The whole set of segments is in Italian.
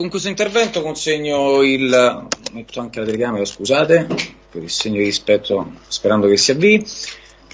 Con questo intervento consegno il, metto anche la telecamera scusate, per il segno di rispetto sperando che si avvii,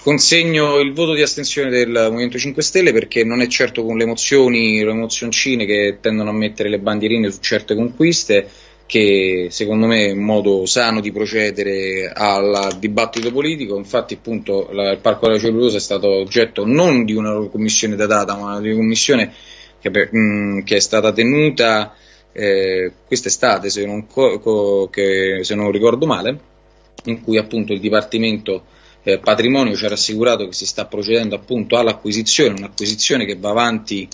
consegno il voto di astensione del Movimento 5 Stelle perché non è certo con le emozioni, le emozioncine che tendono a mettere le bandierine su certe conquiste che secondo me è un modo sano di procedere al dibattito politico, infatti appunto la, il Parco della Cellulosa è stato oggetto non di una commissione da data ma di una commissione che, mh, che è stata tenuta eh, quest'estate, se non, se non ricordo male, in cui appunto il Dipartimento eh, Patrimonio ci ha rassicurato che si sta procedendo appunto all'acquisizione, un'acquisizione che va avanti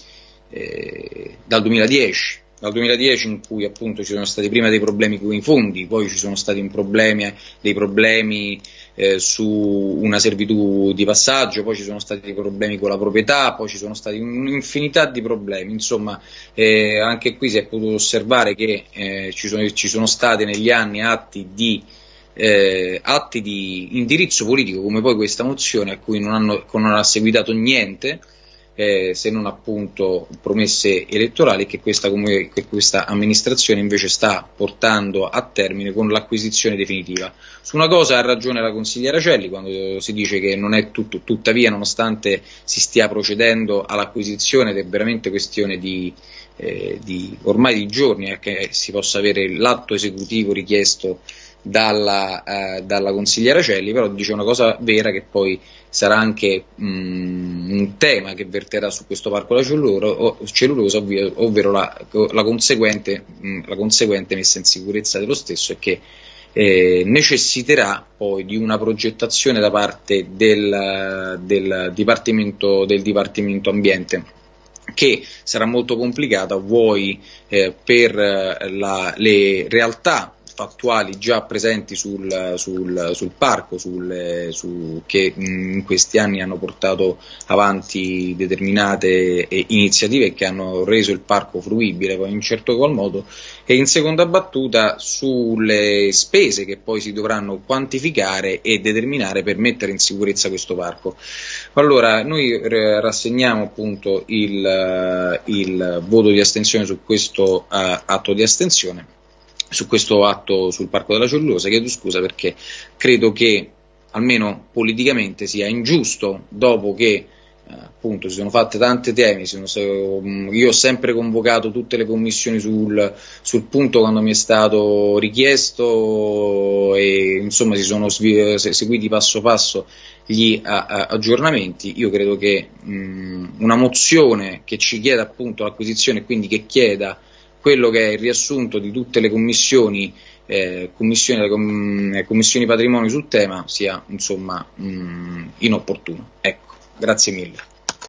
eh, dal 2010, dal 2010 in cui appunto ci sono stati prima dei problemi con i fondi, poi ci sono stati problemi, dei problemi eh, su una servitù di passaggio, poi ci sono stati problemi con la proprietà, poi ci sono stati un'infinità di problemi, insomma eh, anche qui si è potuto osservare che eh, ci, sono, ci, sono, stati negli anni atti di, eh, atti di indirizzo politico come poi questa mozione a cui non, hanno, non ha seguitato niente, eh, se non appunto promesse elettorali che questa, che questa, amministrazione invece sta portando a termine con l'acquisizione definitiva. Su una cosa ha ragione la consigliera Celli quando si dice che non è tutto, tuttavia nonostante si stia procedendo all'acquisizione ed è veramente questione di, eh, di ormai di giorni eh, che si possa avere l'atto esecutivo richiesto dalla, eh, dalla, consigliera Celli, però dice una cosa vera che poi sarà anche mh, un tema che verterà su questo parco la cellulosa, ovvero, ovvero la, la, conseguente, mh, la, conseguente, messa in sicurezza dello stesso e che eh, necessiterà poi di una progettazione da parte del, del, dipartimento, del dipartimento Ambiente che sarà molto complicata. Vuoi eh, per la, le realtà fattuali già presenti sul, sul, sul parco sul, su, che in questi anni hanno portato avanti determinate eh, iniziative che hanno reso il parco fruibile poi in certo qual modo e in seconda battuta sulle spese che poi si dovranno quantificare e determinare per mettere in sicurezza questo parco. Allora noi rassegniamo appunto il, il voto di astensione su questo uh, atto di astensione su questo atto sul Parco della Cellulosa, chiedo scusa perché credo che almeno politicamente sia ingiusto dopo che eh, appunto si sono fatte tante temi, sono, io ho sempre convocato tutte le commissioni sul, sul, punto quando mi è stato richiesto e insomma si sono seguiti passo passo gli aggiornamenti, io credo che mh, una mozione che ci chieda appunto l'acquisizione e quindi che chieda quello che è il riassunto di tutte le commissioni, eh, commissioni, com, eh, commissioni patrimonio sul tema sia insomma mh, inopportuno. Ecco, grazie mille.